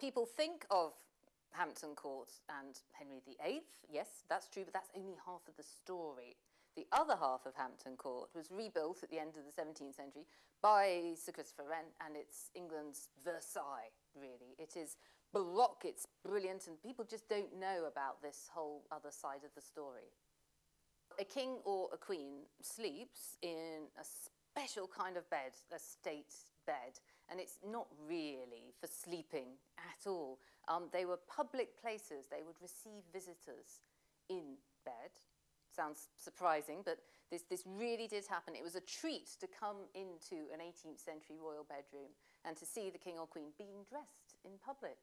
People think of Hampton Court and Henry VIII, yes, that's true, but that's only half of the story. The other half of Hampton Court was rebuilt at the end of the 17th century by Sir Christopher Wren, and it's England's Versailles, really. It is baroque, it's brilliant, and people just don't know about this whole other side of the story. A king or a queen sleeps in a special kind of bed, a state bed, and it's not really for sleeping at all. Um, they were public places. They would receive visitors in bed. Sounds surprising, but this, this really did happen. It was a treat to come into an 18th century royal bedroom and to see the king or queen being dressed in public.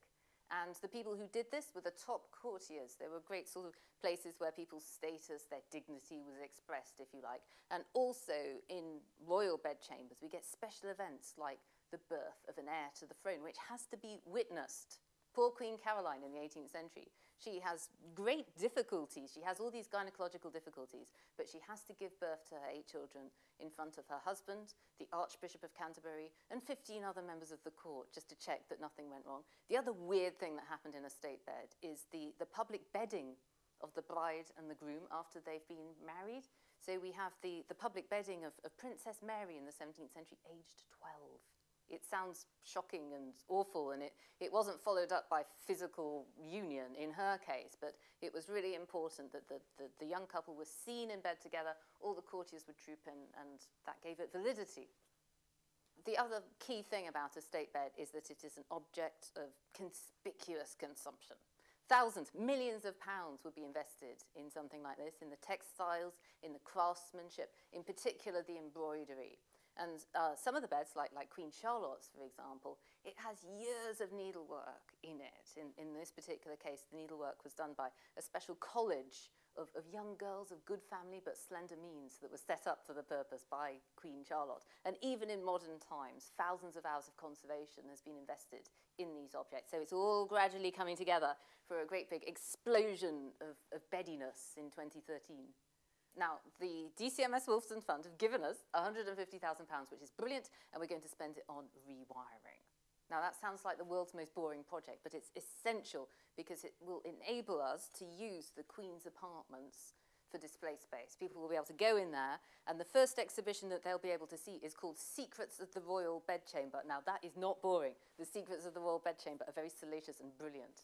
And the people who did this were the top courtiers. There were great sort of places where people's status, their dignity was expressed, if you like. And also in royal bedchambers, we get special events like the birth of an heir to the throne, which has to be witnessed. Poor Queen Caroline in the 18th century, she has great difficulties. She has all these gynecological difficulties, but she has to give birth to her eight children in front of her husband, the Archbishop of Canterbury, and 15 other members of the court, just to check that nothing went wrong. The other weird thing that happened in a state bed is the, the public bedding of the bride and the groom after they've been married. So we have the, the public bedding of, of Princess Mary in the 17th century, aged 12 it sounds shocking and awful and it, it wasn't followed up by physical union in her case, but it was really important that the, the, the young couple were seen in bed together, all the courtiers would troop in and that gave it validity. The other key thing about a state bed is that it is an object of conspicuous consumption. Thousands, millions of pounds would be invested in something like this, in the textiles, in the craftsmanship, in particular the embroidery. And uh, some of the beds, like, like Queen Charlotte's, for example, it has years of needlework in it. In, in this particular case, the needlework was done by a special college of, of young girls of good family but slender means that was set up for the purpose by Queen Charlotte. And even in modern times, thousands of hours of conservation has been invested in these objects. So it's all gradually coming together for a great big explosion of, of beddiness in 2013. Now, the DCMS Wolfson Fund have given us £150,000, which is brilliant, and we're going to spend it on rewiring. Now, that sounds like the world's most boring project, but it's essential because it will enable us to use the Queen's apartments for display space. People will be able to go in there, and the first exhibition that they'll be able to see is called Secrets of the Royal Bedchamber. Now, that is not boring. The Secrets of the Royal Bedchamber are very salacious and brilliant.